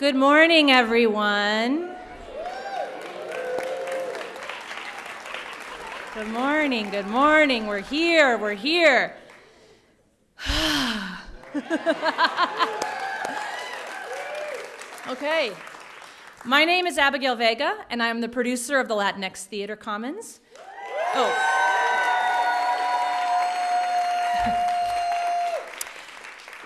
Good morning, everyone. Good morning, good morning. We're here, we're here. okay. My name is Abigail Vega, and I'm the producer of the Latinx Theater Commons. Oh.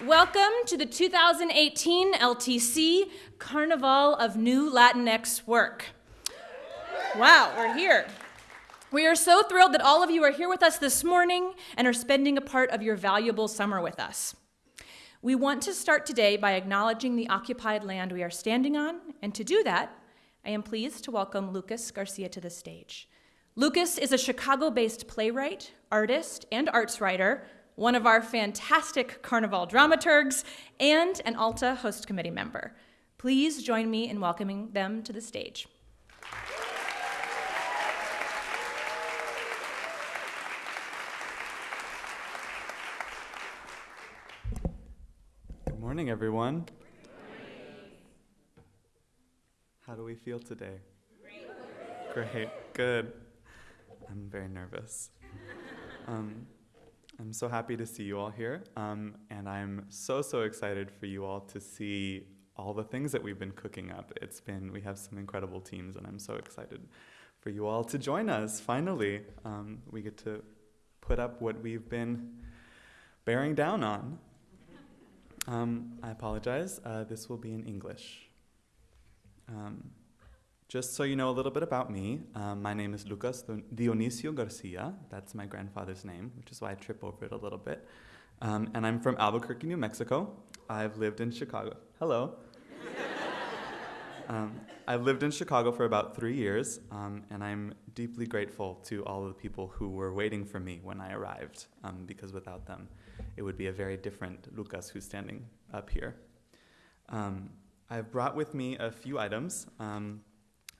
Welcome to the 2018 LTC Carnival of New Latinx Work. Wow, we're here. We are so thrilled that all of you are here with us this morning and are spending a part of your valuable summer with us. We want to start today by acknowledging the occupied land we are standing on, and to do that, I am pleased to welcome Lucas Garcia to the stage. Lucas is a Chicago based playwright, artist, and arts writer, one of our fantastic Carnival dramaturgs, and an ALTA host committee member. Please join me in welcoming them to the stage. Good morning, everyone. How do we feel today? Great. Great. Good. I'm very nervous. Um, I'm so happy to see you all here, um, and I'm so, so excited for you all to see all the things that we've been cooking up. It's been, we have some incredible teams, and I'm so excited for you all to join us. Finally, um, we get to put up what we've been bearing down on. Um, I apologize. Uh, this will be in English. Um, just so you know a little bit about me, um, my name is Lucas Dionisio Garcia. That's my grandfather's name, which is why I trip over it a little bit. Um, and I'm from Albuquerque, New Mexico. I've lived in Chicago. Hello. Um, I've lived in Chicago for about three years, um, and I'm deeply grateful to all of the people who were waiting for me when I arrived, because without them, it would be a very different Lucas who's standing up here. Um, I've brought with me a few items um,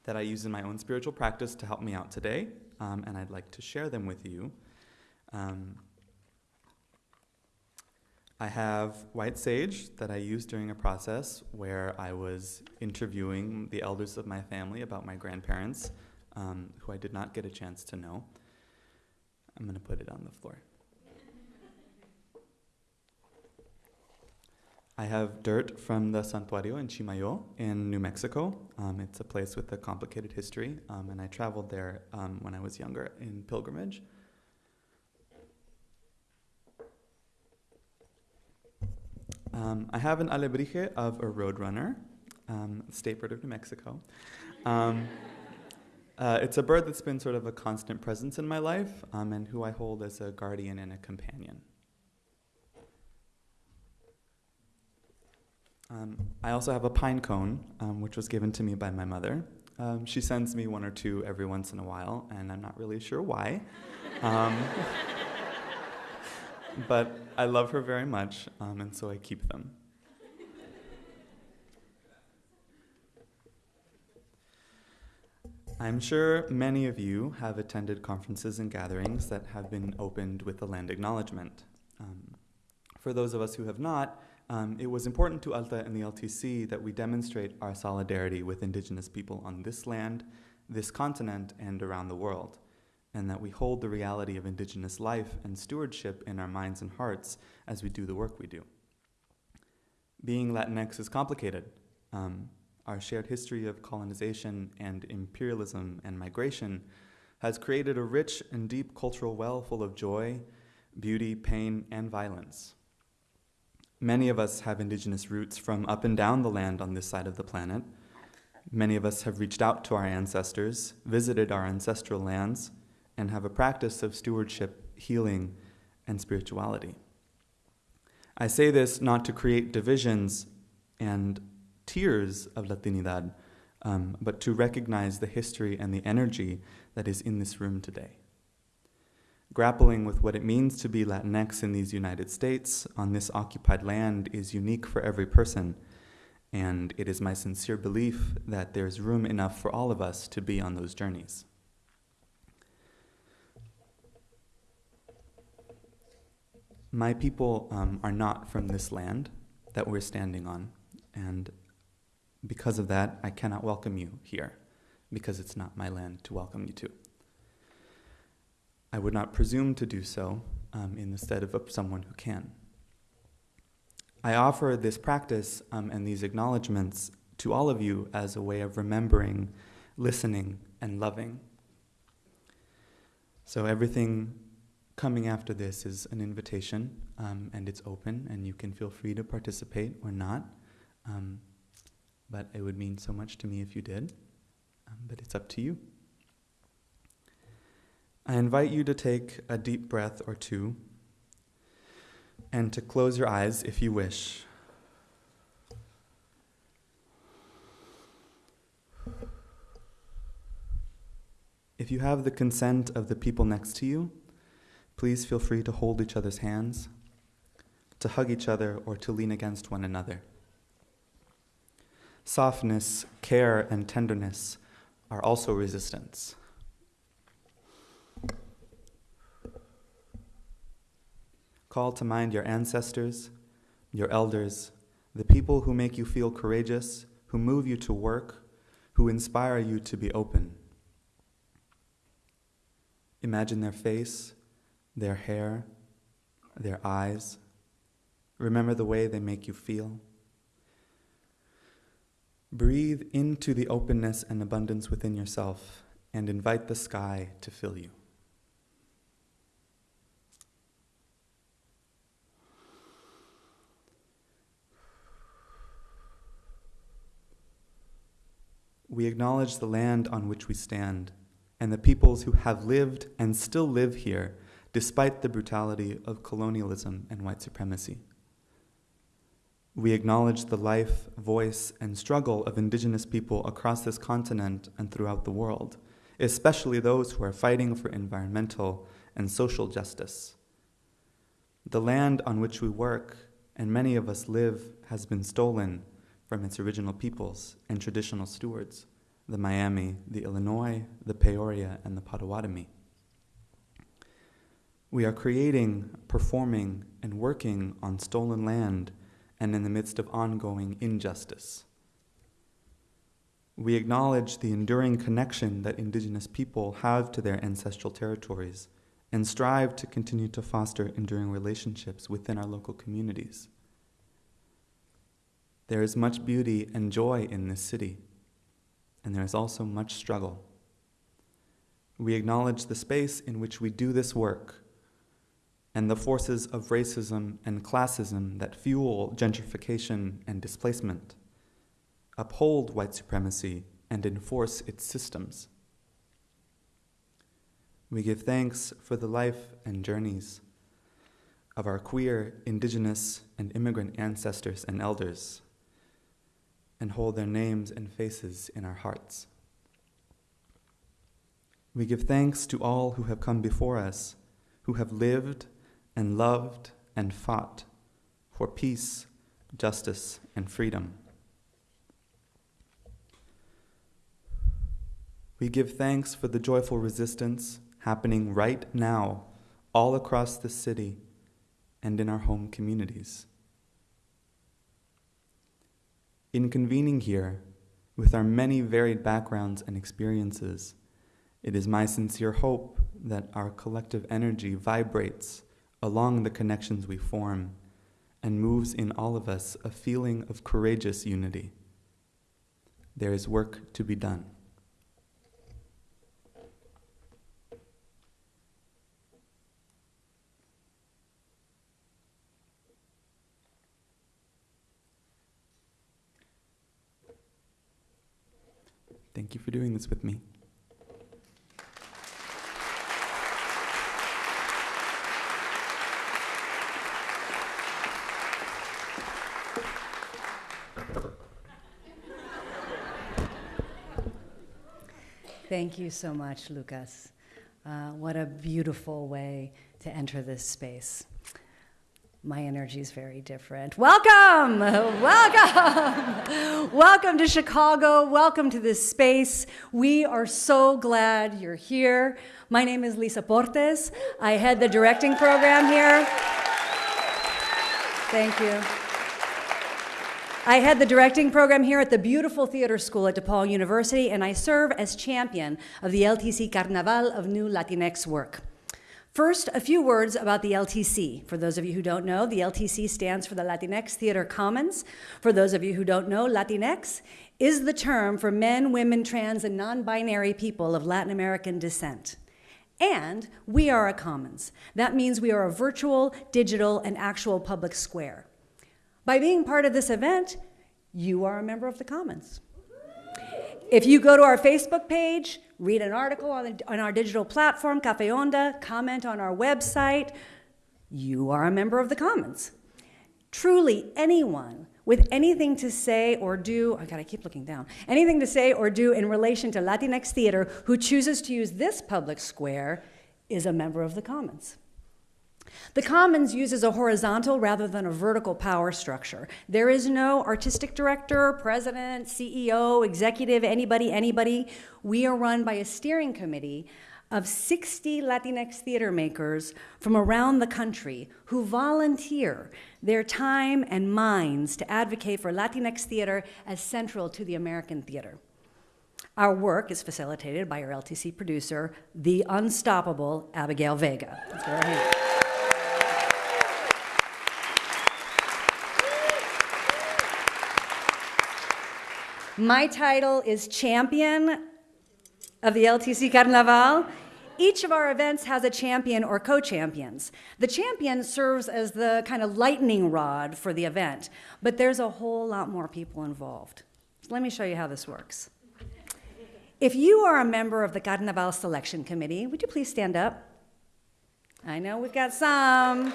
that I use in my own spiritual practice to help me out today, um, and I'd like to share them with you. Um, I have white sage that I used during a process where I was interviewing the elders of my family about my grandparents, um, who I did not get a chance to know. I'm going to put it on the floor. I have dirt from the Santuario in Chimayo in New Mexico. Um, it's a place with a complicated history, um, and I traveled there um, when I was younger in pilgrimage. Um, I have an alebrije of a roadrunner, um, state bird of New Mexico. Um, uh, it's a bird that's been sort of a constant presence in my life and who I hold as a guardian and a companion. Um, I also have a pine cone, um, which was given to me by my mother. Um, she sends me one or two every once in a while, and I'm not really sure why. Um, but I love her very much, um, and so I keep them. I'm sure many of you have attended conferences and gatherings that have been opened with the land acknowledgement. Um, for those of us who have not, um, it was important to ALTA and the LTC that we demonstrate our solidarity with indigenous people on this land, this continent, and around the world, and that we hold the reality of indigenous life and stewardship in our minds and hearts as we do the work we do. Being Latinx is complicated. Um, our shared history of colonization and imperialism and migration has created a rich and deep cultural well full of joy, beauty, pain, and violence. Many of us have indigenous roots from up and down the land on this side of the planet. Many of us have reached out to our ancestors, visited our ancestral lands, and have a practice of stewardship, healing, and spirituality. I say this not to create divisions and tiers of Latinidad, um, but to recognize the history and the energy that is in this room today grappling with what it means to be Latinx in these United States on this occupied land is unique for every person. And it is my sincere belief that there's room enough for all of us to be on those journeys. My people um, are not from this land that we're standing on. And Because of that, I cannot welcome you here, because it's not my land to welcome you to. I would not presume to do so um, in the stead of someone who can. I offer this practice um, and these acknowledgments to all of you as a way of remembering, listening, and loving. So everything coming after this is an invitation, um, and it's open, and you can feel free to participate or not. Um, but it would mean so much to me if you did. Um, but it's up to you. I invite you to take a deep breath or two and to close your eyes if you wish. If you have the consent of the people next to you, please feel free to hold each other's hands, to hug each other, or to lean against one another. Softness, care, and tenderness are also resistance. Call to mind your ancestors, your elders, the people who make you feel courageous, who move you to work, who inspire you to be open. Imagine their face, their hair, their eyes. Remember the way they make you feel. Breathe into the openness and abundance within yourself and invite the sky to fill you. We acknowledge the land on which we stand and the peoples who have lived and still live here despite the brutality of colonialism and white supremacy. We acknowledge the life, voice, and struggle of indigenous people across this continent and throughout the world, especially those who are fighting for environmental and social justice. The land on which we work and many of us live has been stolen from its original peoples and traditional stewards the Miami, the Illinois, the Peoria, and the Potawatomi. We are creating, performing, and working on stolen land and in the midst of ongoing injustice. We acknowledge the enduring connection that Indigenous people have to their ancestral territories and strive to continue to foster enduring relationships within our local communities. There is much beauty and joy in this city and there is also much struggle. We acknowledge the space in which we do this work and the forces of racism and classism that fuel gentrification and displacement, uphold white supremacy, and enforce its systems. We give thanks for the life and journeys of our queer, indigenous, and immigrant ancestors and elders and hold their names and faces in our hearts. We give thanks to all who have come before us, who have lived and loved and fought for peace, justice, and freedom. We give thanks for the joyful resistance happening right now all across the city and in our home communities. In convening here, with our many varied backgrounds and experiences, it is my sincere hope that our collective energy vibrates along the connections we form and moves in all of us a feeling of courageous unity. There is work to be done. Thank you for doing this with me. Thank you so much, Lucas. Uh, what a beautiful way to enter this space my energy is very different. Welcome! Welcome! Welcome to Chicago. Welcome to this space. We are so glad you're here. My name is Lisa Portes. I head the directing program here. Thank you. I head the directing program here at the beautiful theater school at DePaul University, and I serve as champion of the LTC Carnaval of New Latinx work. First, a few words about the LTC. For those of you who don't know, the LTC stands for the Latinx Theater Commons. For those of you who don't know, Latinx is the term for men, women, trans, and non binary people of Latin American descent. And we are a commons. That means we are a virtual, digital, and actual public square. By being part of this event, you are a member of the commons. If you go to our Facebook page, read an article on, on our digital platform, Cafe Onda, comment on our website, you are a member of the commons. Truly, anyone with anything to say or do, oh I gotta keep looking down, anything to say or do in relation to Latinx theater who chooses to use this public square is a member of the commons. The Commons uses a horizontal rather than a vertical power structure. There is no artistic director, president, CEO, executive, anybody, anybody. We are run by a steering committee of 60 Latinx theater makers from around the country who volunteer their time and minds to advocate for Latinx theater as central to the American theater. Our work is facilitated by our LTC producer, the unstoppable Abigail Vega. My title is Champion of the LTC Carnaval. Each of our events has a champion or co champions. The champion serves as the kind of lightning rod for the event, but there's a whole lot more people involved. So let me show you how this works. If you are a member of the Carnaval Selection Committee, would you please stand up? I know we've got some.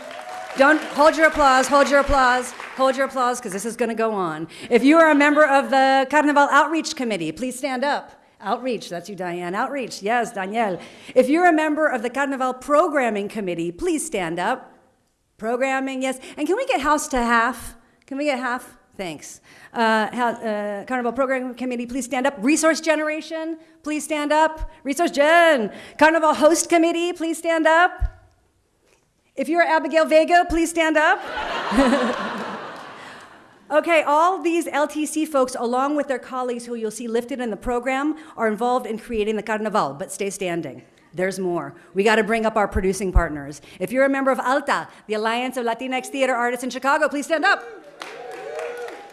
Don't hold your applause, hold your applause, hold your applause, because this is going to go on. If you are a member of the Carnival Outreach Committee, please stand up. Outreach, that's you, Diane. Outreach, yes, Danielle. If you're a member of the Carnival Programming Committee, please stand up. Programming, yes. And can we get house to half? Can we get half? Thanks. Uh, uh, Carnival Programming Committee, please stand up. Resource Generation, please stand up. Resource Gen. Carnival Host Committee, please stand up. If you're Abigail Vega, please stand up. okay, all these LTC folks, along with their colleagues who you'll see lifted in the program, are involved in creating the Carnaval, but stay standing. There's more. We got to bring up our producing partners. If you're a member of ALTA, the Alliance of Latinx Theater Artists in Chicago, please stand up.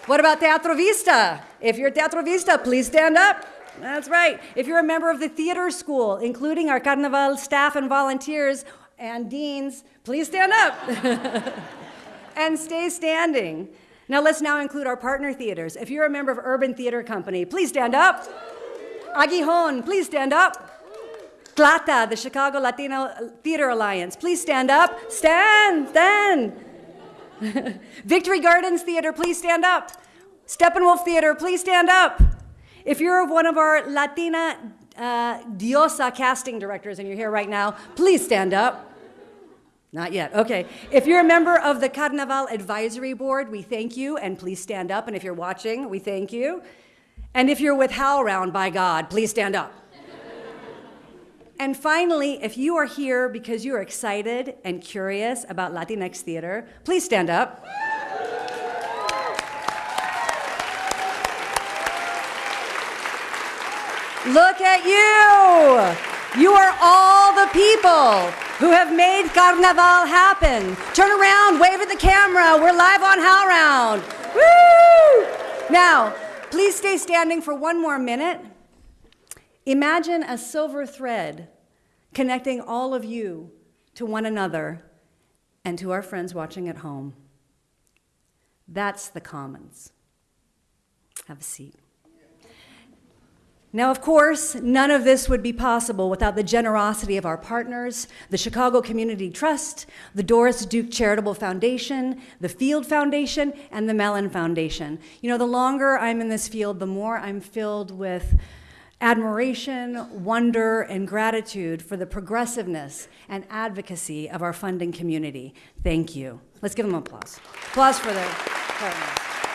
What about Teatro Vista? If you're Teatro Vista, please stand up. That's right. If you're a member of the theater school, including our Carnival staff and volunteers, and deans, please stand up and stay standing. Now let's now include our partner theaters. If you're a member of Urban Theater Company, please stand up. Aguijon, please stand up. CLATA, the Chicago Latino Theater Alliance, please stand up. Stand, stand. Victory Gardens Theater, please stand up. Steppenwolf Theater, please stand up. If you're one of our Latina uh, Diosa casting directors and you're here right now, please stand up. Not yet. Okay. If you're a member of the Carnaval Advisory Board, we thank you, and please stand up. And if you're watching, we thank you. And if you're with HowlRound, by God, please stand up. and finally, if you are here because you are excited and curious about Latinx theater, please stand up. Look at you! You are all the people who have made Carnaval happen. Turn around, wave at the camera. We're live on HowlRound. Woo! Now, please stay standing for one more minute. Imagine a silver thread connecting all of you to one another and to our friends watching at home. That's the commons. Have a seat. Now, of course, none of this would be possible without the generosity of our partners, the Chicago Community Trust, the Doris Duke Charitable Foundation, the Field Foundation, and the Mellon Foundation. You know, the longer I'm in this field, the more I'm filled with admiration, wonder, and gratitude for the progressiveness and advocacy of our funding community. Thank you. Let's give them applause. Applause for their partners.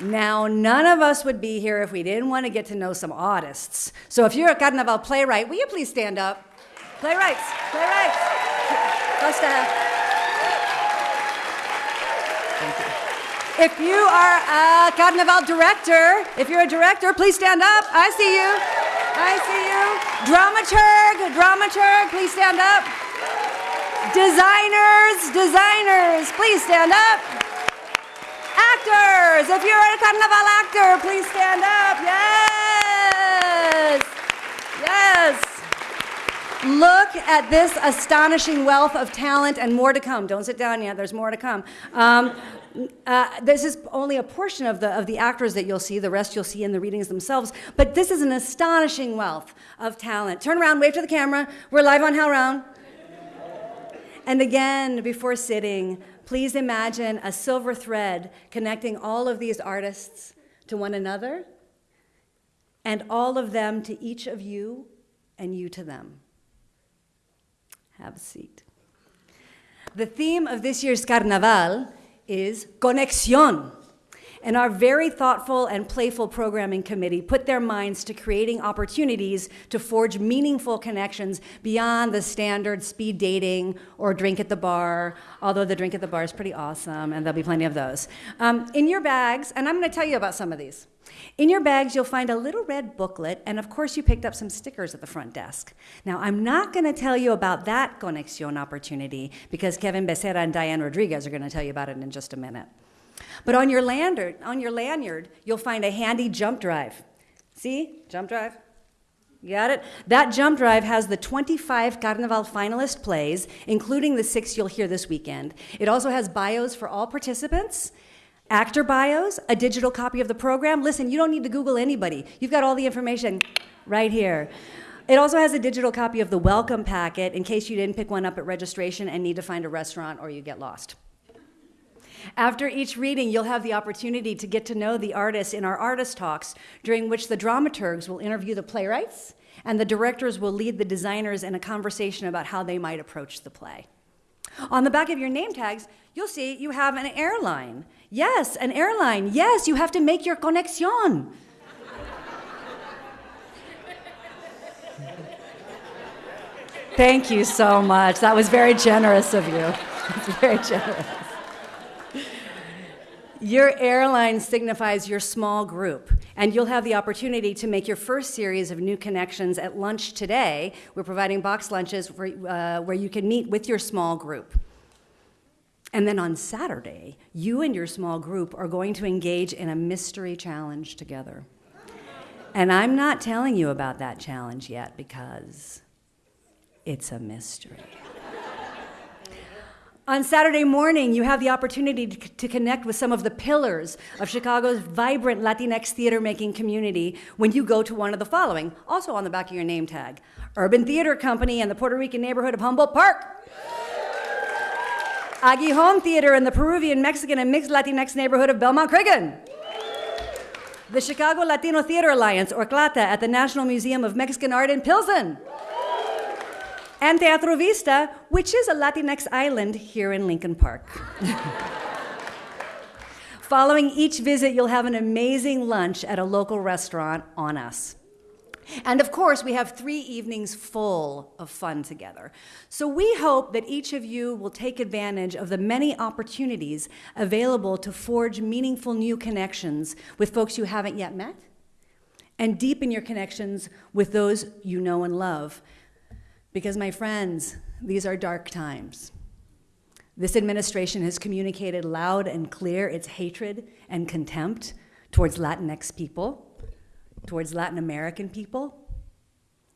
Now, none of us would be here if we didn't want to get to know some artists. So if you're a Carnaval playwright, will you please stand up? Playwrights, playwrights. Costa. Uh, thank you. If you are a Carnival director, if you're a director, please stand up. I see you. I see you. Dramaturg, dramaturg, please stand up. Designers, designers, please stand up. Actors, if you're a Carnival actor, please stand up. Yes. Yes. Look at this astonishing wealth of talent and more to come. Don't sit down yet, there's more to come. Um, uh, this is only a portion of the, of the actors that you'll see, the rest you'll see in the readings themselves. But this is an astonishing wealth of talent. Turn around, wave to the camera. We're live on HowlRound. And again, before sitting, please imagine a silver thread connecting all of these artists to one another and all of them to each of you and you to them. Have a seat. The theme of this year's Carnaval is Conexión. And our very thoughtful and playful programming committee put their minds to creating opportunities to forge meaningful connections beyond the standard speed dating or drink at the bar, although the drink at the bar is pretty awesome, and there'll be plenty of those. Um, in your bags, and I'm going to tell you about some of these. In your bags, you'll find a little red booklet, and of course, you picked up some stickers at the front desk. Now, I'm not going to tell you about that Conexión opportunity because Kevin Becerra and Diane Rodriguez are going to tell you about it in just a minute. But on your lanyard, on your lanyard, you'll find a handy jump drive. See? Jump drive. Got it? That jump drive has the 25 Carnival finalist plays, including the six you'll hear this weekend. It also has bios for all participants actor bios, a digital copy of the program. Listen, you don't need to Google anybody. You've got all the information right here. It also has a digital copy of the welcome packet in case you didn't pick one up at registration and need to find a restaurant or you get lost. After each reading, you'll have the opportunity to get to know the artists in our artist talks, during which the dramaturgs will interview the playwrights and the directors will lead the designers in a conversation about how they might approach the play. On the back of your name tags, you'll see you have an airline. Yes, an airline. Yes, you have to make your conexión. Thank you so much. That was very generous of you. It's very generous. Your airline signifies your small group, and you'll have the opportunity to make your first series of new connections at lunch today. We're providing box lunches for, uh, where you can meet with your small group. And then on Saturday, you and your small group are going to engage in a mystery challenge together. And I'm not telling you about that challenge yet because it's a mystery. On Saturday morning, you have the opportunity to, to, connect with some of the pillars of Chicago's vibrant Latinx theater making community when you go to one of the following, also on the back of your name tag Urban Theater Company in the Puerto Rican neighborhood of Humboldt Park. Aguijón Theater in the Peruvian, Mexican, and mixed Latinx neighborhood of Belmont Cragin. The Chicago Latino Theater Alliance, or CLATA, at the National Museum of Mexican Art in Pilsen and Teatro Vista, which is a Latinx island here in Lincoln Park. Following each visit, you'll have an amazing lunch at a local restaurant on us. And of course, we have three evenings full of fun together. So we hope that each of you will take advantage of the many opportunities available to forge meaningful new connections with folks you haven't yet met and deepen your connections with those you know and love because, my friends, these are dark times. This administration has communicated loud and clear its hatred and contempt towards Latinx people, towards Latin American people,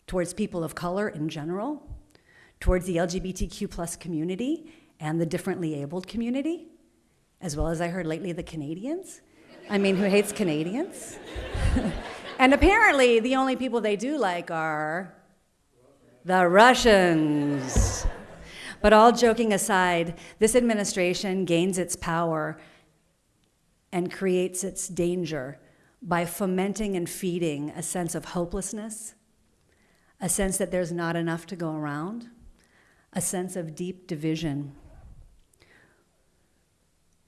towards people of color in general, towards the LGBTQ plus community and the differently abled community, as well as I heard lately the Canadians. I mean, who hates Canadians? and apparently, the only people they do like are the Russians. But all joking aside, this administration gains its power and creates its danger by fomenting and feeding a sense of hopelessness, a sense that there's not enough to go around, a sense of deep division.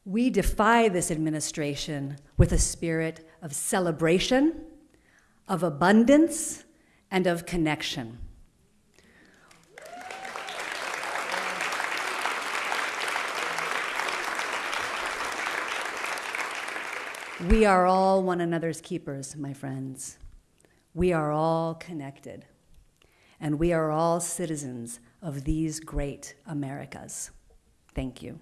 We defy this administration with a spirit of celebration, of abundance, and of connection. We are all one another's keepers, my friends. We are all connected, and we are all citizens of these great Americas. Thank you.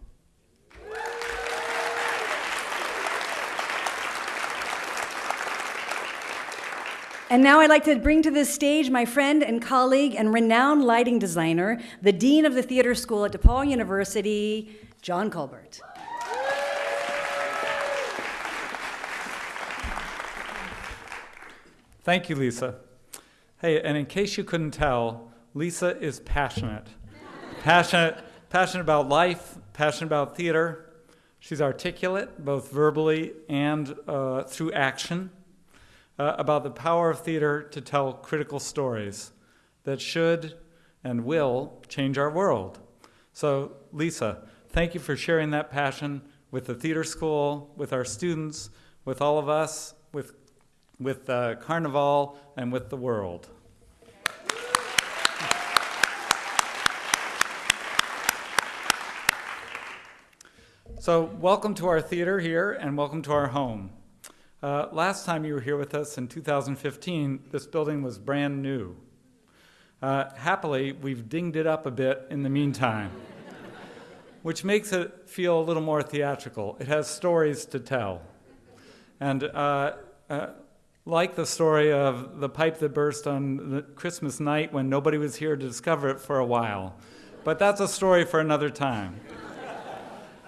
And now I'd like to bring to this stage my friend and colleague and renowned lighting designer, the Dean of the Theater School at DePaul University, John Culbert. Thank you, Lisa. Hey, and in case you couldn't tell, Lisa is passionate. passionate, passionate about life, passionate about theater. She's articulate, both verbally and uh, through action uh, about the power of theater to tell critical stories that should and will change our world. So, Lisa, thank you for sharing that passion with the theater school, with our students, with all of us, with, uh, Carnival, and with the world. So, welcome to our theater here, and welcome to our home. Uh, last time you were here with us in 2015, this building was brand new. Uh, happily, we've dinged it up a bit in the meantime, which makes it feel a little more theatrical. It has stories to tell. And uh, uh, like the story of the pipe that burst on Christmas night when nobody was here to discover it for a while. But that's a story for another time.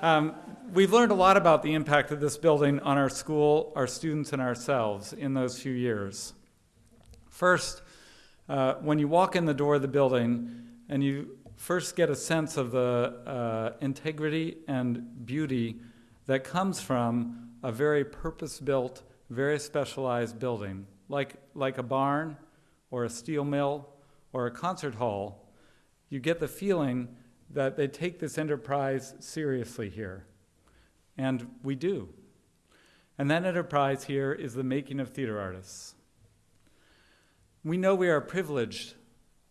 Um, we've learned a lot about the impact of this building on our school, our students, and ourselves in those few years. First, uh, when you walk in the door of the building and you first get a sense of the uh, integrity and beauty that comes from a very purpose built, very specialized building, like, like a barn or a steel mill or a concert hall, you get the feeling that they take this enterprise seriously here. And we do. And that enterprise here is the making of theater artists. We know we are privileged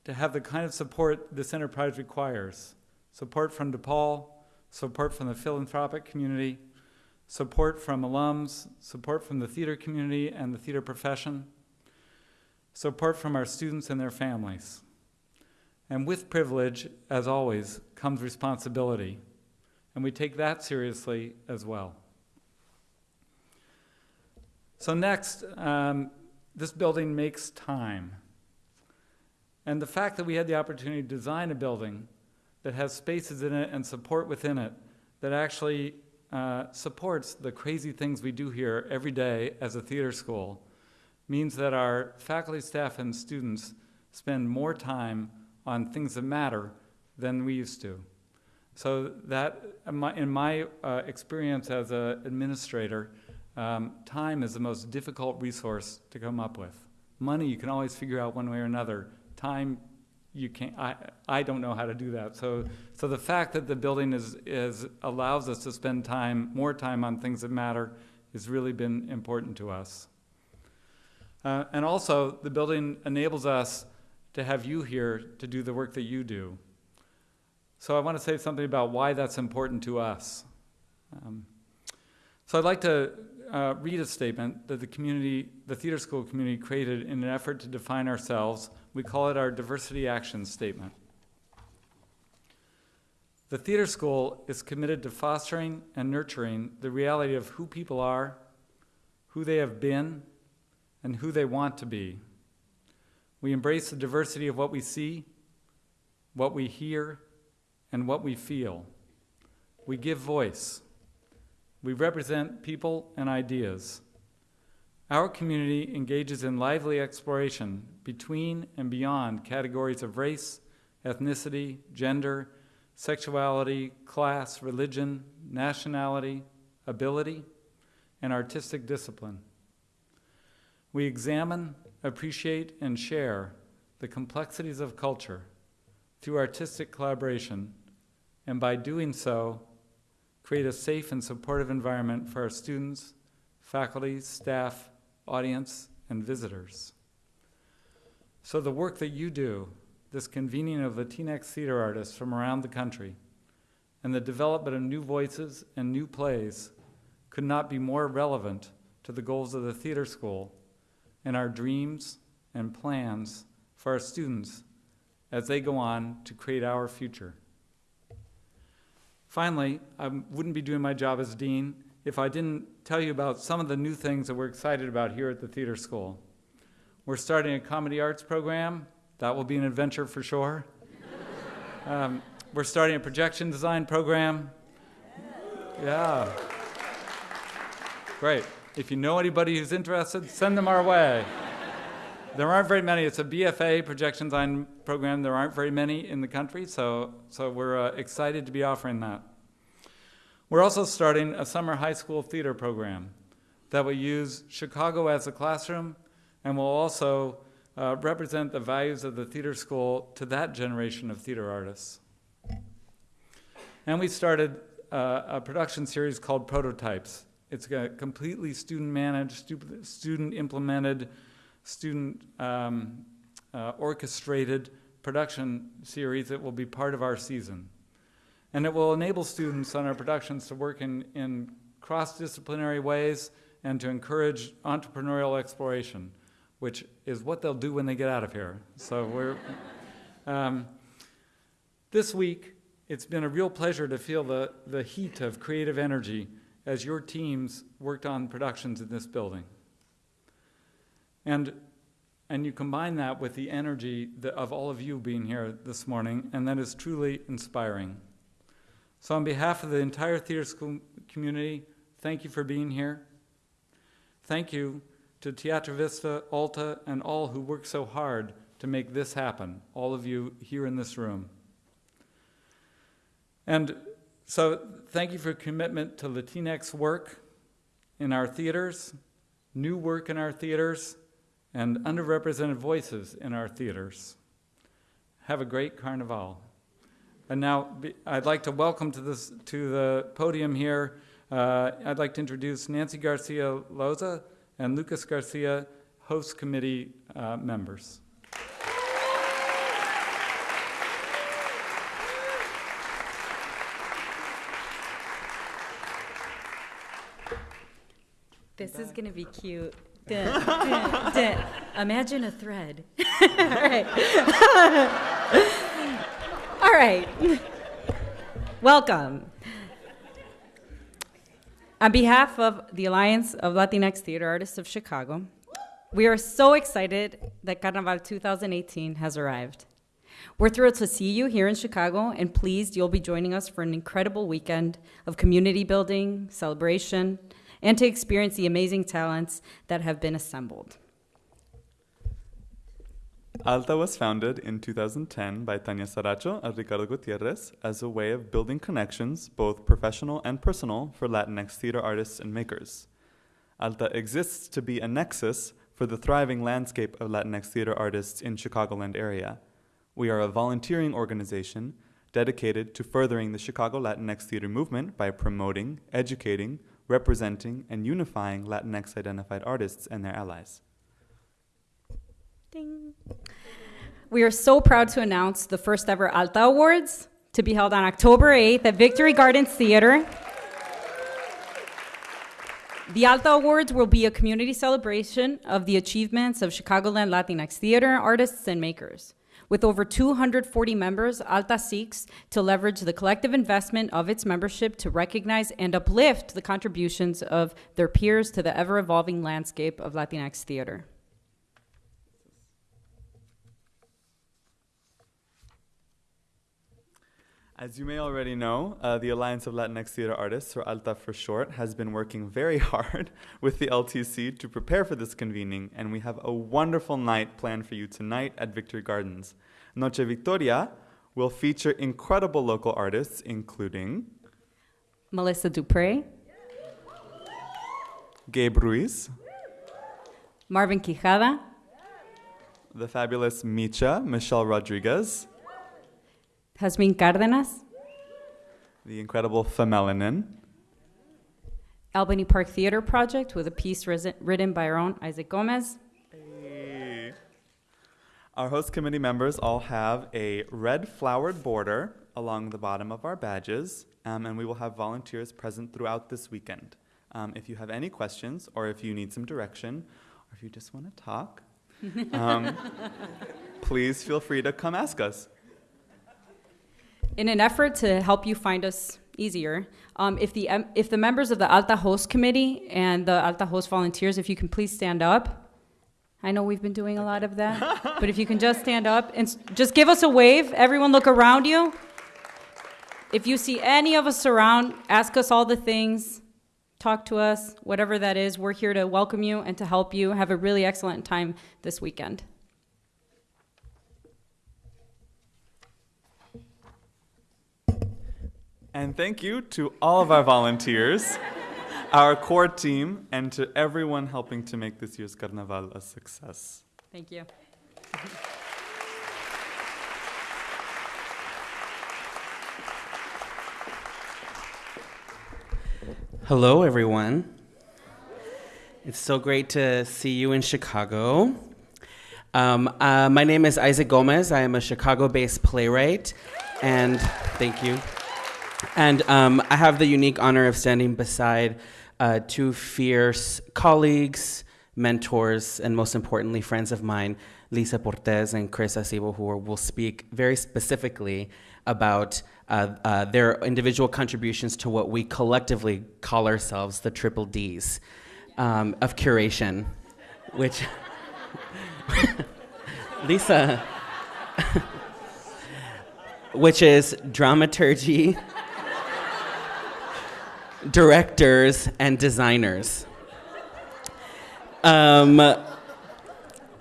to have the kind of support this enterprise requires support from DePaul, support from the philanthropic community, support from alums, support from the theater community and the theater profession, support from our students and their families. And with privilege, as always, comes responsibility and we take that seriously as well. So, next, um, this building makes time. And the fact that we had the opportunity to design a building that has spaces in it and support within it that actually uh, supports the crazy things we do here every day as a theater school means that our faculty, staff, and students spend more time on things that matter than we used to. So that, in my, in my uh, experience as an administrator, um, time is the most difficult resource to come up with. Money you can always figure out one way or another. Time you can't. I, I don't know how to do that. So so the fact that the building is is allows us to spend time more time on things that matter has really been important to us. Uh, and also the building enables us to have you here to do the work that you do. So I want to say something about why that's important to us. Um, so I'd like to uh, read a statement that the community, the theater school community created in an effort to define ourselves. We call it our diversity action statement. The theater school is committed to fostering and nurturing the reality of who people are, who they have been, and who they want to be. We embrace the diversity of what we see, what we hear, and what we feel. We give voice. We represent people and ideas. Our community engages in lively exploration between and beyond categories of race, ethnicity, gender, sexuality, class, religion, nationality, ability, and artistic discipline. We examine, appreciate, and share the complexities of culture through artistic collaboration and by doing so, create a safe and supportive environment for our students, faculty, staff, audience, and visitors. So the work that you do, this convening of Latinx theater artists from around the country, and the development of new voices and new plays could not be more relevant to the goals of the theater school and our dreams and plans for our students as they go on to create our future. Finally, I wouldn't be doing my job as dean if I didn't tell you about some of the new things that we're excited about here at the theater school. We're starting a comedy arts program. That will be an adventure for sure. Um, we're starting a projection design program. Yeah. Great. If you know anybody who's interested, send them our way. There aren't very many. It's a BFA projection design program. There aren't very many in the country, so, so we're uh, excited to be offering that. We're also starting a summer high school theater program that will use Chicago as a classroom and will also uh, represent the values of the theater school to that generation of theater artists. And we started uh, a production series called Prototypes. It's a completely student managed, student implemented, student um, uh, orchestrated production series that will be part of our season. And it will enable students on our productions to work in, in cross disciplinary ways and to encourage entrepreneurial exploration, which is what they'll do when they get out of here. So we're. Um, this week, it's been a real pleasure to feel the, the heat of creative energy as your teams worked on productions in this building. And, and you combine that with the energy of all of you being here this morning, and that is truly inspiring. So, on behalf of the entire theater school community, thank you for being here. Thank you to Teatro Vista, Alta, and all who work so hard to make this happen, all of you here in this room. And so, thank you for commitment to Latinx work in our theaters, new work in our theaters, and underrepresented voices in our theaters. Have a great Carnival. And now I'd like to welcome to, this, to the podium here, uh, I'd like to introduce Nancy Garcia Loza and Lucas Garcia, host committee uh, members. This is going to be cute. Dun, dun, dun. Imagine a thread. All right. All right. Welcome. On behalf of the Alliance of Latinx Theater Artists of Chicago, we are so excited that Carnaval 2018 has arrived. We're thrilled to see you here in Chicago and pleased you'll be joining us for an incredible weekend of community building, celebration, and to experience the amazing talents that have been assembled. Alta was founded in 2010 by Tanya Saracho and Ricardo Gutierrez as a way of building connections, both professional and personal, for Latinx theater artists and makers. Alta exists to be a nexus for the thriving landscape of Latinx theater artists in Chicagoland area. We are a volunteering organization dedicated to furthering the Chicago Latinx theater movement by promoting, educating, representing, and unifying Latinx identified artists and their allies. Ding. We are so proud to announce the first ever Alta Awards to be held on October 8th at Victory Gardens Theater. The Alta Awards will be a community celebration of the achievements of Chicagoland Latinx theater artists and makers. With over 240 members, Alta seeks to leverage the collective investment of its membership to recognize and uplift the contributions of their peers to the ever evolving landscape of Latinx theater. As you may already know, uh, the Alliance of Latinx Theater Artists, or ALTA for short, has been working very hard with the LTC to prepare for this convening, and we have a wonderful night planned for you tonight at Victory Gardens. Noche Victoria will feature incredible local artists, including Melissa DuPrey, Gabe Ruiz, Marvin Quijada, the fabulous Micha, Michelle Rodriguez, Jasmine Cárdenas, the incredible Femelanin, Albany Park Theater Project with a piece written by our own Isaac Gomez, Our host committee members all have a red flowered border along the bottom of our badges, um, and we will have volunteers present throughout this weekend. Um, if you have any questions, or if you need some direction, or if you just want to talk, um, please feel free to come ask us. In an effort to help you find us easier, um, if, the, if the members of the Alta Host Committee and the Alta Host volunteers, if you can please stand up. I know we've been doing a lot of that, but if you can just stand up and just give us a wave, everyone look around you. If you see any of us around, ask us all the things, talk to us, whatever that is. We're here to welcome you and to help you have a really excellent time this weekend. And thank you to all of our volunteers, our core team, and to everyone helping to make this year's Carnaval a success. Thank you. Hello, everyone. It's so great to see you in Chicago. Um, uh, my name is Isaac Gomez. I am a Chicago based playwright, and thank you. And um, I have the unique honor of standing beside uh, two fierce colleagues, mentors, and most importantly, friends of mine, Lisa Portes and Chris Acebo, who will speak very specifically about uh, uh, their individual contributions to what we collectively call ourselves the triple Ds um, of curation, which Lisa, which is dramaturgy, directors, and designers. Um,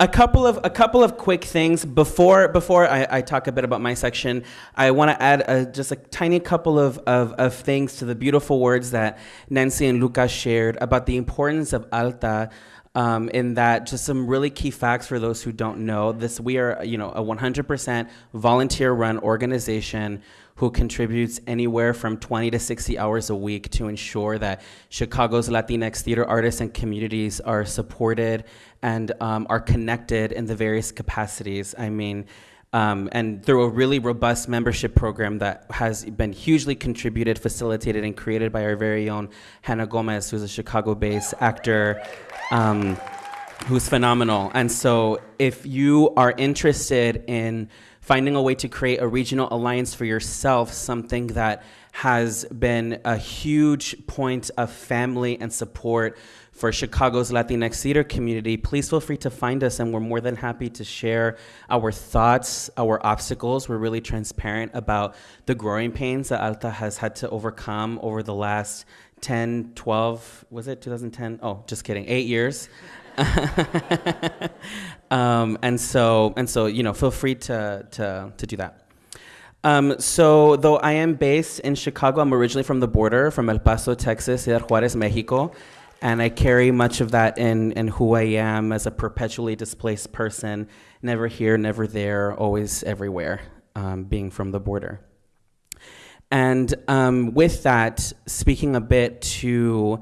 a couple of a couple of quick things before before I, I talk a bit about my section. I want to add a, just a tiny couple of, of, of things to the beautiful words that Nancy and Lucas shared about the importance of Alta. Um, in that, just some really key facts for those who don't know. This we are, you know, a 100% volunteer-run organization who contributes anywhere from 20 to 60 hours a week to ensure that Chicago's Latinx theater artists and communities are supported and um, are connected in the various capacities. I mean, um, and through a really robust membership program that has been hugely contributed, facilitated, and created by our very own Hannah Gomez, who's a Chicago based actor. Um, who's phenomenal. And so, if you are interested in finding a way to create a regional alliance for yourself, something that has been a huge point of family and support for Chicago's Latinx theater community, please feel free to find us, and we're more than happy to share our thoughts, our obstacles. We're really transparent about the growing pains that Alta has had to overcome over the last 10, 12, was it 2010? Oh, just kidding, eight years. um, and so, and so, you know, feel free to, to, to do that. Um, so, though I am based in Chicago, I'm originally from the border, from El Paso, Texas, Ciudad Juarez, Mexico, and I carry much of that in, in who I am as a perpetually displaced person, never here, never there, always everywhere, um, being from the border. And um, with that, speaking a bit to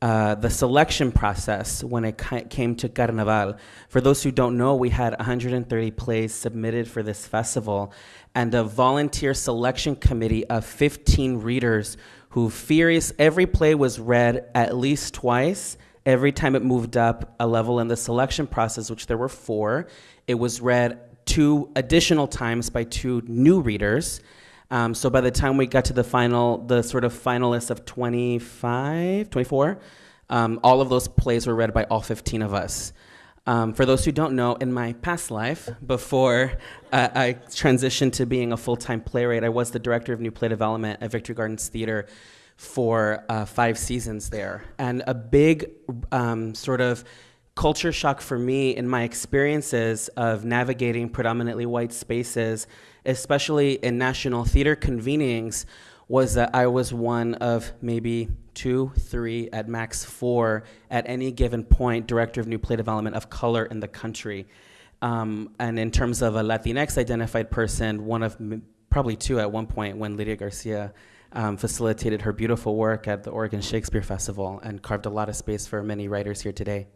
uh, the selection process when it came to Carnaval. For those who don't know, we had 130 plays submitted for this festival and a volunteer selection committee of 15 readers who furious every play was read at least twice every time it moved up a level in the selection process which there were four it was read two additional times by two new readers um, so by the time we got to the final, the sort of finalists of 25, 24, um, all of those plays were read by all 15 of us. Um, for those who don't know, in my past life, before uh, I transitioned to being a full time playwright, I was the director of new play development at Victory Gardens Theater for uh, five seasons there. And a big um, sort of culture shock for me in my experiences of navigating predominantly white spaces, especially in national theater convenings, was that I was one of maybe two, three, at max four at any given point, director of new play development of color in the country. Um, and in terms of a Latinx identified person, one of probably two at one point when Lydia Garcia um, facilitated her beautiful work at the Oregon Shakespeare Festival and carved a lot of space for many writers here today.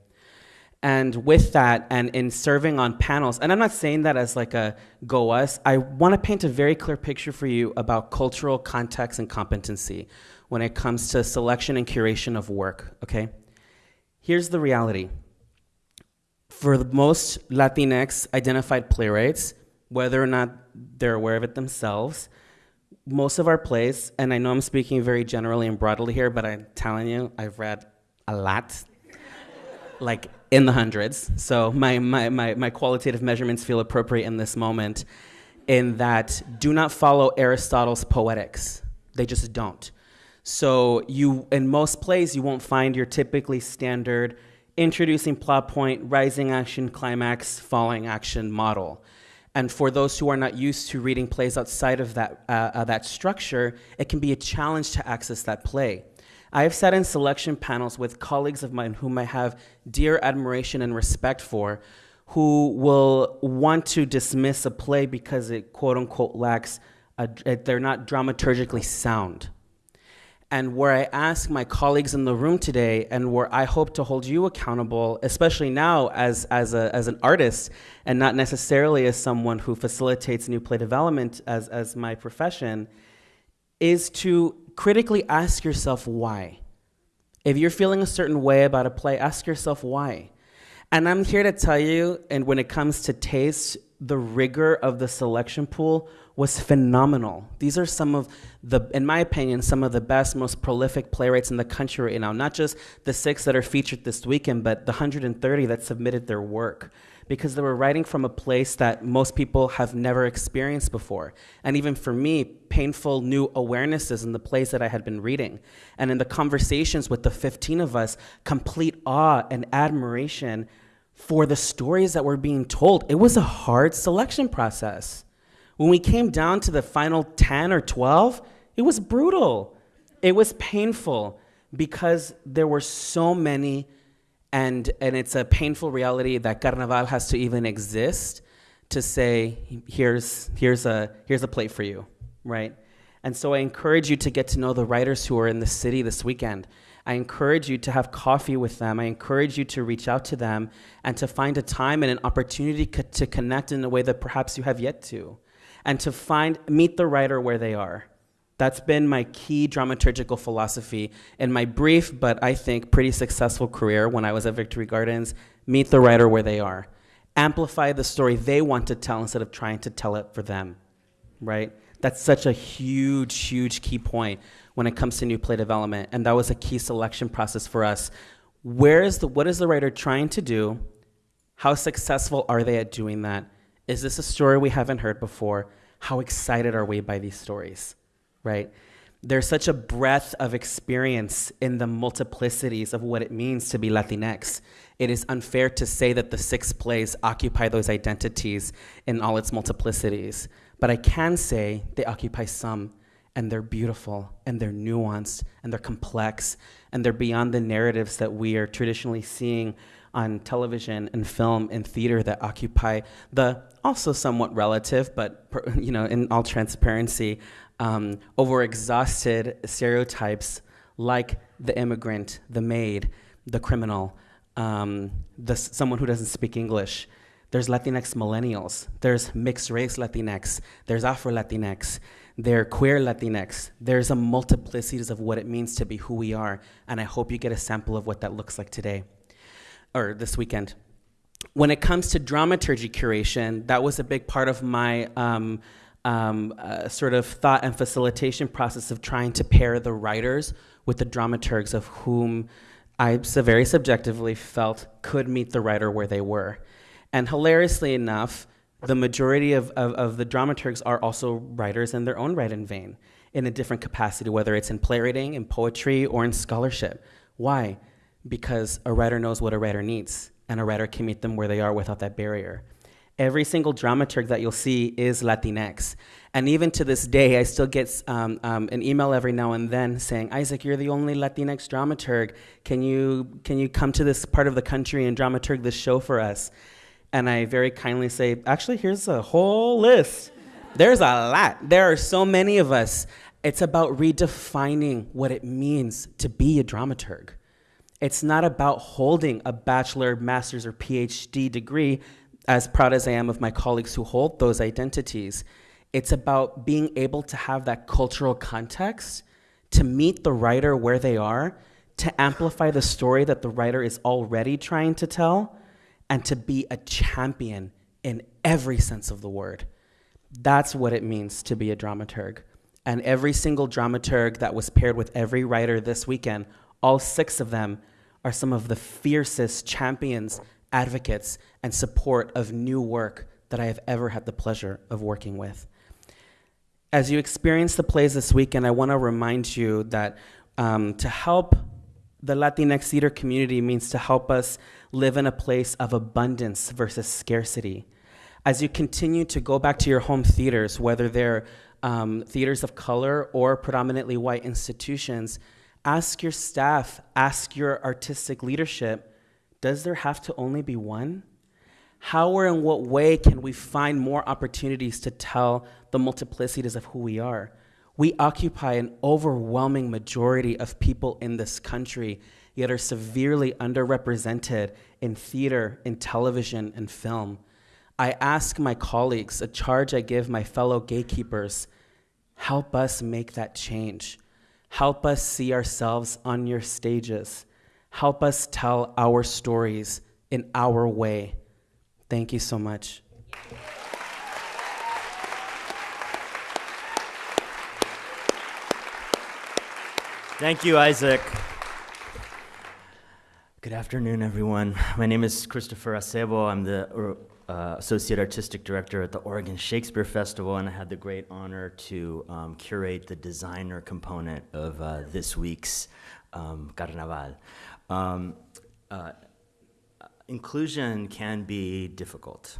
And with that, and in serving on panels, and I'm not saying that as like a go us, I want to paint a very clear picture for you about cultural context and competency. when it comes to selection and curation of work, okay? Here's the reality. For the most Latinx identified playwrights, whether or not they're aware of it themselves, most of our plays, and I know I'm speaking very generally and broadly here, but I'm telling you, I've read a lot, like in the hundreds. So my, my, my, my qualitative measurements feel appropriate in this moment, in that do not follow Aristotle's poetics. They just don't. So you, in most plays, you won't find your typically standard introducing plot point, rising action, climax, falling action model. And for those who are not used to reading plays outside of that, uh, uh, that structure, it can be a challenge to access that play. I have sat in selection panels with colleagues of mine whom I have dear admiration and respect for, who will want to dismiss a play because it quote unquote lacks, a, they're not dramaturgically sound. And where I ask my colleagues in the room today, and where I hope to hold you accountable, especially now as, as, a, as an artist and not necessarily as someone who facilitates new play development as, as my profession, is to critically ask yourself why. If you're feeling a certain way about a play, ask yourself why. And I'm here to tell you, and when it comes to taste, the rigor of the selection pool was phenomenal. These are some of the, in my opinion, some of the best, most prolific playwrights in the country right now. Not just the six that are featured this weekend, but the 130 that submitted their work. Because they were writing from a place that most people have never experienced before. And even for me, painful new awarenesses in the plays that I had been reading. And in the conversations with the 15 of us, complete awe and admiration for the stories that were being told. It was a hard selection process. When we came down to the final 10 or 12, it was brutal. It was painful because there were so many, and, and it's a painful reality that Carnaval has to even exist to say, here's, here's, a, here's a plate for you, right? And so I encourage you to get to know the writers who are in the city this weekend. I encourage you to have coffee with them. I encourage you to reach out to them and to find a time and an opportunity co- to connect in a way that perhaps you have yet to, and to find meet the writer where they are. That's been my key dramaturgical philosophy in my brief, but I think pretty successful career when I was at Victory Gardens. Meet the writer where they are. Amplify the story they want to tell instead of trying to tell it for them, right? That's such a huge, huge key point when it comes to new play development, and that was a key selection process for us. Where is the what is the writer trying to do? How successful are they at doing that? Is this a story we haven't heard before? How excited are we by these stories? Right? There's such a breadth of experience in the multiplicities of what it means to be Latinx. It is unfair to say that the six plays occupy those identities in all its multiplicities. But I can say they occupy some and they're beautiful and they're nuanced and they're complex and they're beyond the narratives that we are traditionally seeing on television and film and theater that occupy the also somewhat relative but you know in all transparency um, overexhausted stereotypes like the immigrant the maid the criminal um, the, someone who doesn't speak english there's latinx millennials there's mixed race latinx there's afro latinx they're queer Latinx. There's a multiplicities of what it means to be who we are, and I hope you get a sample of what that looks like today or this weekend. When it comes to dramaturgy curation, that was a big part of my um, um, uh, sort of thought and facilitation process of trying to pair the writers with the dramaturgs of whom I so very subjectively felt could meet the writer where they were. And hilariously enough, the majority of, of, of, the dramaturgs are also writers in their own right and vein in a different capacity, whether it's in playwriting, in poetry, or in scholarship. Why? Because a writer knows what a writer needs, and a writer can meet them where they are without that barrier. Every single dramaturg that you'll see is Latinx. And even to this day, I still get um, um, an email every now and then saying, Isaac, you're the only Latinx dramaturg. Can you, can you come to this part of the country and dramaturg this show for us? and I very kindly say, actually, here's a whole list. There's a lot. There are so many of us. It's about redefining what it means to be a dramaturg. It's not about holding a bachelor, master's, or PhD degree, as proud as I am of my colleagues who hold those identities. It's about being able to have that cultural context to meet the writer where they are, to amplify the story that the writer is already trying to tell, and to be a champion in every sense of the word. That's what it means to be a dramaturg. And every single dramaturg that was paired with every writer this weekend, all six of them, are some of the fiercest champions, advocates, and support of new work that I have ever had the pleasure of working with. As you experience the plays this weekend, I want to remind you that um, to help the Latinx theater community means to help us live in a place of abundance versus scarcity. As you continue to go back to your home theaters, whether they're um, theaters of color or predominantly white institutions, ask your staff, ask your artistic leadership does there have to only be one? How or in what way can we find more opportunities to tell the multiplicities of who we are? We occupy an overwhelming majority of people in this country, yet are severely underrepresented in theater, in television, and film. I ask my colleagues, a charge I give my fellow gatekeepers help us make that change. Help us see ourselves on your stages. Help us tell our stories in our way. Thank you so much. Thank you, Isaac. Good afternoon, everyone. My name is Christopher Acebo. I'm the uh, Associate Artistic Director at the Oregon Shakespeare Festival, and I had the great honor to um, curate the designer component of uh, this week's um, Carnaval. Um, uh, inclusion can be difficult,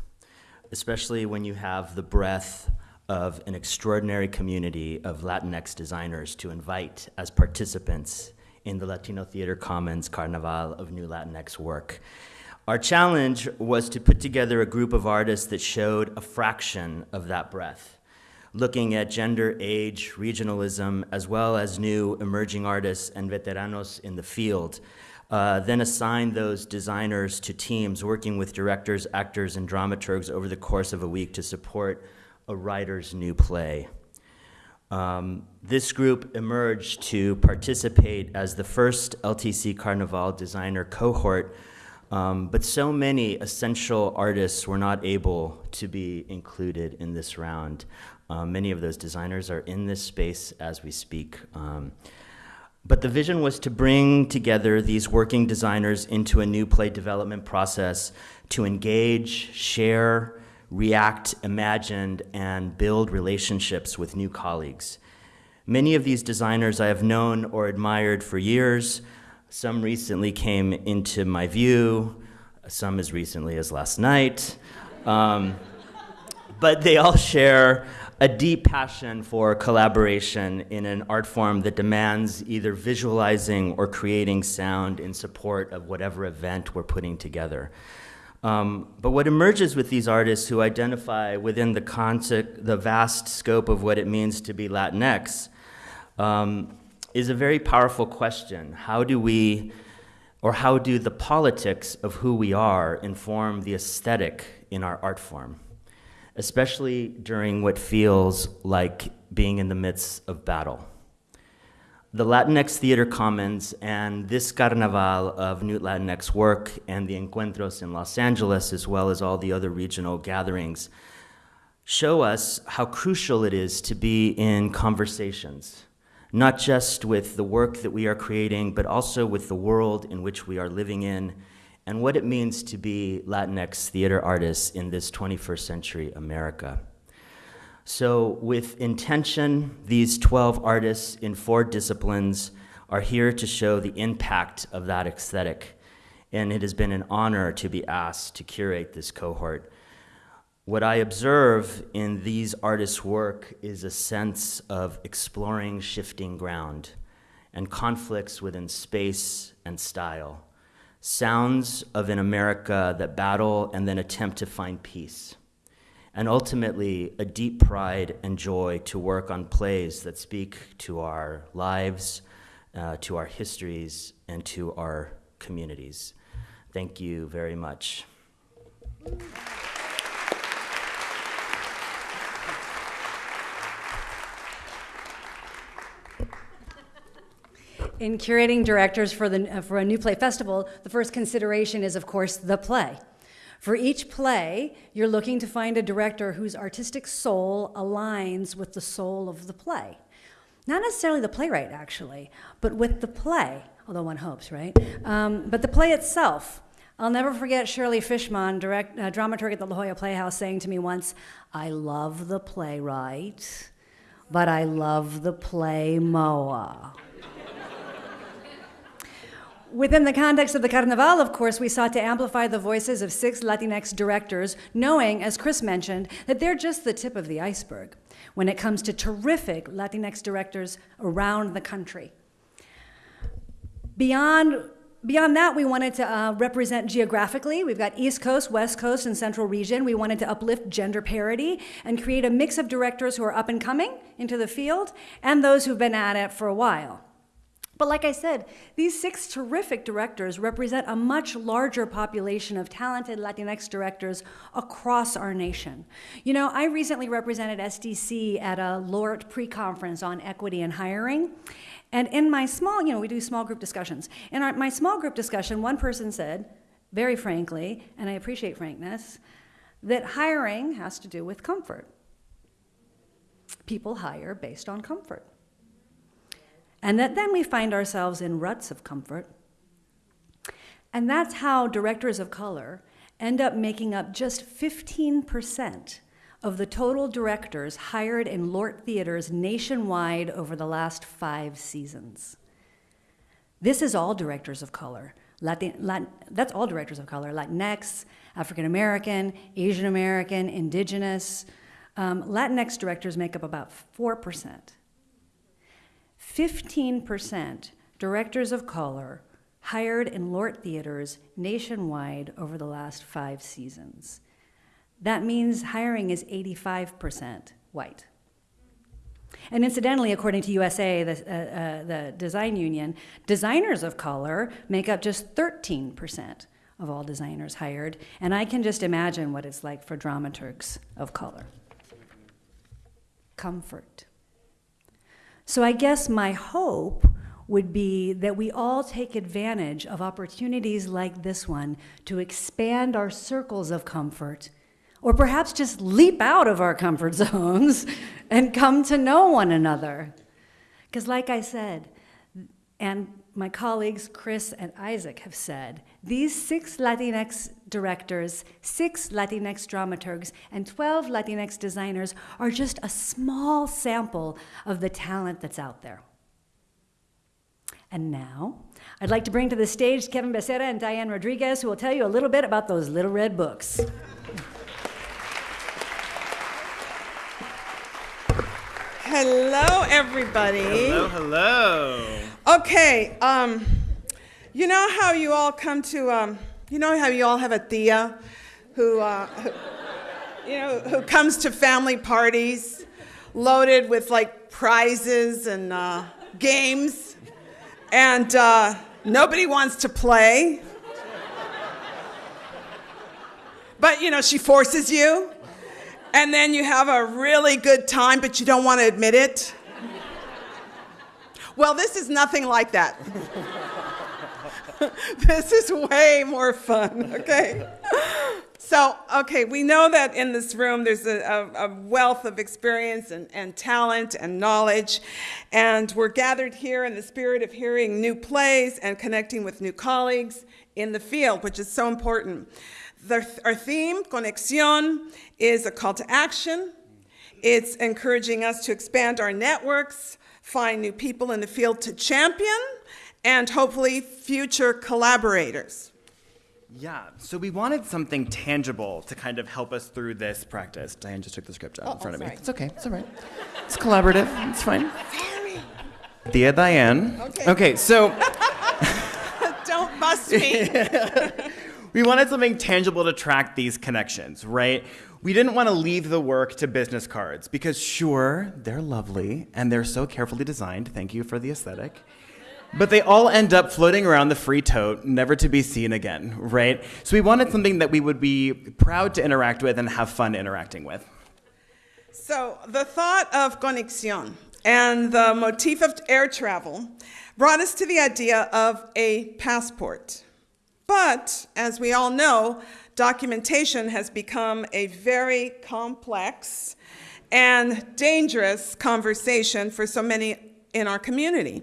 especially when you have the breadth of an extraordinary community of Latinx designers to invite as participants in the Latino Theater Commons Carnaval of New Latinx work. Our challenge was to put together a group of artists that showed a fraction of that breadth, looking at gender, age, regionalism, as well as new emerging artists and veteranos in the field. Uh, then assign those designers to teams working with directors, actors, and dramaturgs over the course of a week to support a writer's new play. Um, this group emerged to participate as the first LTC Carnaval designer cohort, um, but so many essential artists were not able to be included in this round. Um, many of those designers are in this space as we speak. Um, but the vision was to bring together these working designers into a new play development process to engage, share, react, imagine, and build relationships with new colleagues. Many of these designers I have known or admired for years. Some recently came into my view, some as recently as last night. Um, but they all share a deep passion for collaboration in an art form that demands either visualizing or creating sound in support of whatever event we're putting together. Um, but what emerges with these artists who identify within the, concept, the vast scope of what it means to be Latinx um, is a very powerful question. How do we, or how do the politics of who we are inform the aesthetic in our art form? Especially during what feels like being in the midst of battle the Latinx Theater Commons and this Carnaval of New Latinx work and the Encuentros in Los Angeles, as well as all the other regional gatherings, show us how crucial it is to be in conversations, not just with the work that we are creating, but also with the world in which we are living in and what it means to be Latinx theater artists in this 21st century America. So, with intention, these 12 artists in four disciplines are here to show the impact of that aesthetic. And it has been an honor to be asked to curate this cohort. What I observe in these artists' work is a sense of exploring shifting ground and conflicts within space and style, sounds of an America that battle and then attempt to find peace and ultimately a deep pride and joy to work on plays that speak to our lives, uh, to our histories, and to our communities. Thank you very much. In curating directors for, the, uh, for a new play festival, the first consideration is, of course, the play. For each play, you're looking to find a director whose artistic soul aligns with the soul of the play. Not necessarily the playwright, actually, but with the play, although one hopes, right? Um, but the play itself. I'll never forget Shirley Fishman, direct, uh, dramaturg at the La Jolla Playhouse, saying to me once, I love the playwright, but I love the play Moa. Within the context of the Carnaval, of course, we sought to amplify the voices of six Latinx directors, knowing, as Chris mentioned, that they're just the tip of the iceberg when it comes to terrific Latinx directors around the country. Beyond, beyond that, we wanted to uh, represent geographically. We've got East Coast, West Coast, and Central Region. We wanted to uplift gender parity and create a mix of directors who are up and coming into the field and those who've been at it for a while. But like I said, these six terrific directors represent a much larger population of talented Latinx directors across our nation. You know, I recently represented SDC at a LORT pre conference on equity and hiring. And in my small, you know, we do small group discussions. In our, my small group discussion, one person said, very frankly, and I appreciate frankness, that hiring has to do with comfort. People hire based on comfort and that then we find ourselves in ruts of comfort. And that's how directors of color end up making up just 15% of the total directors hired in LORT theaters nationwide over the last five seasons. This is all directors of color. Latin, Latin, that's all directors of color Latinx, African American, Asian American, Indigenous. Um, Latinx directors make up about 4%. 15% directors of color hired in LORT theaters nationwide over the last five seasons. That means hiring is 85% white. And incidentally, according to USA, the, uh, uh, the design union, designers of color make up just 13% of all designers hired. And I can just imagine what it's like for dramaturgs of color. Comfort. So I guess my hope would be that we all take advantage of opportunities like this one to expand our circles of comfort, or perhaps just leap out of our comfort zones and come to know one another. Because, like I said, and my colleagues Chris and Isaac have said, these six Latinx directors, six Latinx dramaturgs, and 12 Latinx designers are just a small sample of the talent that's out there. And now, I'd like to bring to the stage Kevin Becerra and Diane Rodriguez, who will tell you a little bit about those little red books. Hello, everybody. Hello, hello. Okay, um, you know how you all come to, um, you know how you all have a tia who, uh, who, you know, who comes to family parties loaded with like prizes and uh, games, and uh, nobody wants to play. But, you know, she forces you and then you have a really good time, but you don't want to admit it. Well, this is nothing like that. this is way more fun, okay? So, okay, we know that in this room there's a, a, a, wealth of experience and, and talent and knowledge, and we're gathered here in the spirit of hearing new plays and connecting with new colleagues in the field, which is so important. The, our theme, Conexión, is a call to action. It's encouraging us to expand our networks, find new people in the field to champion, and hopefully future collaborators. Yeah, so we wanted something tangible to kind of help us through this practice. Diane just took the script out oh, in front oh, of me. It's okay, it's all right. It's collaborative, it's fine. Sorry. Tia Diane. Okay. Okay, so Don't bust me. we wanted something tangible to track these connections, right? We didn't want to leave the work to business cards because, sure, they're lovely and they're so carefully designed. Thank you for the aesthetic. But they all end up floating around the free tote, never to be seen again, right? So we wanted something that we would be proud to interact with and have fun interacting with. So, the thought of conexión and the motif of air travel brought us to the idea of a passport. But as we all know, documentation has become a very complex and dangerous conversation for so many in our community.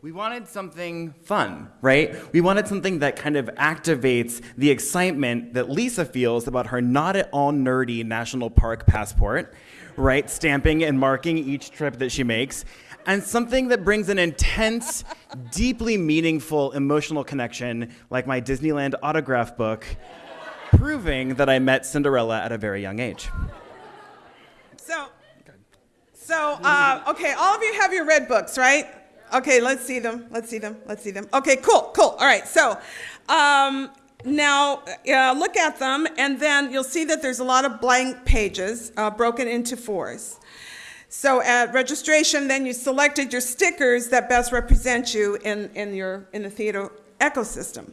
We wanted something fun, right? We wanted something that kind of activates the excitement that Lisa feels about her not at all nerdy national park passport, right? Stamping and marking each trip that she makes. And something that brings an intense, deeply meaningful emotional connection, like my Disneyland autograph book, proving that I met Cinderella at a very young age. So, so uh, okay, all of you have your red books, right? Okay, let's see them. Let's see them. Let's see them. Okay, cool, cool. All right, so um, now uh, look at them, and then you'll see that there's a lot of blank pages uh, broken into fours. So at registration, then you selected your stickers that best represent you in, in, your, in the theater ecosystem.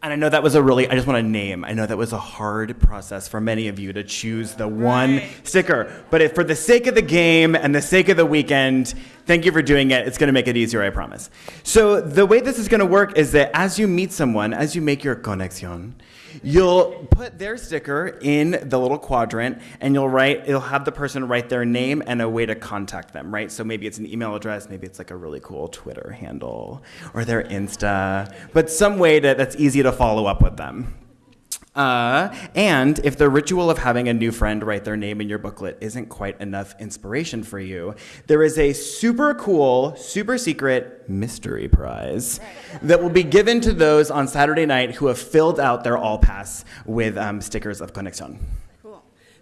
And I know that was a really, I just want to name, I know that was a hard process for many of you to choose the one Right. sticker. But if, for the sake of the game and the sake of the weekend, thank you for doing it. It's going to make it easier, I promise. So the way this is going to work is that as you meet someone, as you make your conexión, you'll put their sticker in the little quadrant and you'll write, you'll have the person write their name and a way to contact them, right? So maybe it's an email address, maybe it's like a really cool Twitter handle or their Insta, but some way to, that's easy to follow up with them. Uh, and if the ritual of having a new friend write their name in your booklet isn't quite enough inspiration for you, there is a super cool, super secret mystery prize that will be given to those on Saturday night who have filled out their All Pass with um, stickers of Conexión.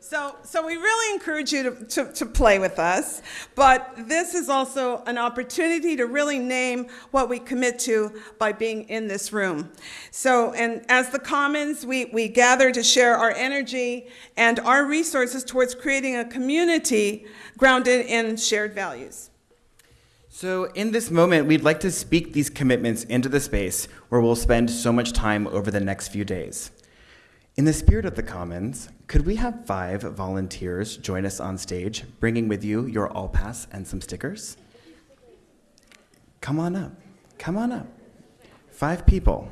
So, so we really encourage you to, to, to play with us, but this is also an opportunity to really name what we commit to by being in this room. So, and as the Commons, we, we gather to share our energy and our resources towards creating a community grounded in shared values. So, in this moment, we'd like to speak these commitments into the space where we'll spend so much time over the next few days. In the spirit of the Commons, could we have five volunteers join us on stage, bringing with you your All Pass and some stickers? Come on up. Come on up. Five people.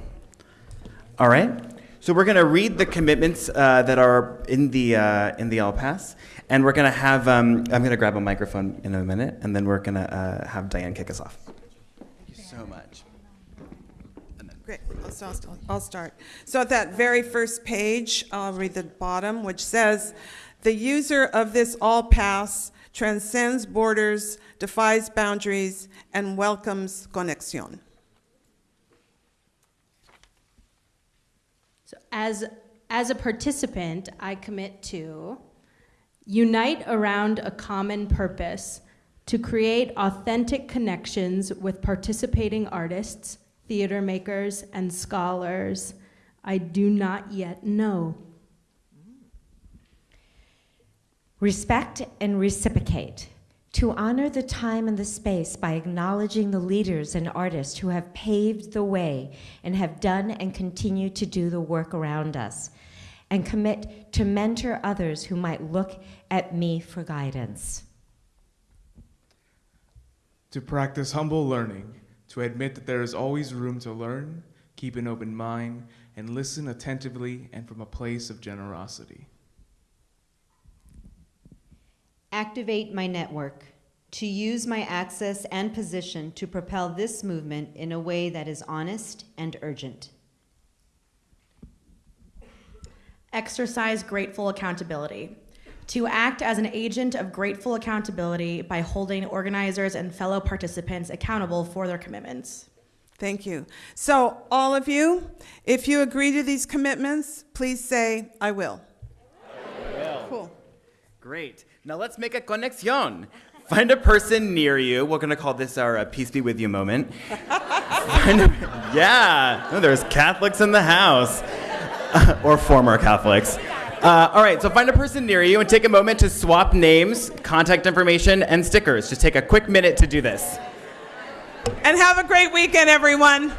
All right. So we're going to read the commitments uh, that are in the uh, in the All Pass, and we're going to have. Um, I'm going to grab a microphone in a minute, and then we're going to uh, have Diane kick us off. Thank you so much. Great, I'll, so I'll I'll start. So at that very first page, I'll read the bottom, which says, "The user of this all pass transcends borders, defies boundaries, and welcomes conexión." So as, as a participant, I commit to unite around a common purpose to create authentic connections with participating artists, theater makers, and scholars I do not yet know. Respect and reciprocate. To honor the time and the space by acknowledging the leaders and artists who have paved the way and have done and continue to do the work around us. And commit to mentor others who might look at me for guidance. To practice humble learning, to admit that there is always room to learn, keep an open mind, and listen attentively and from a place of generosity. Activate my network. To use my access and position to propel this movement in a way that is honest and urgent. Exercise grateful accountability. To act as an agent of grateful accountability by holding organizers and fellow participants accountable for their commitments. Thank you. So, all of you, if you agree to these commitments, please say, I will. Cool. Great. Now let's make a conexión. Find a person near you. We're going to call this our uh, peace be with you moment. Find a- yeah. Oh, there's Catholics in the house, or former Catholics. Uh, all right, so find a person near you and take a moment to swap names, contact information, and stickers. Just take a quick minute to do this. And have a great weekend, everyone.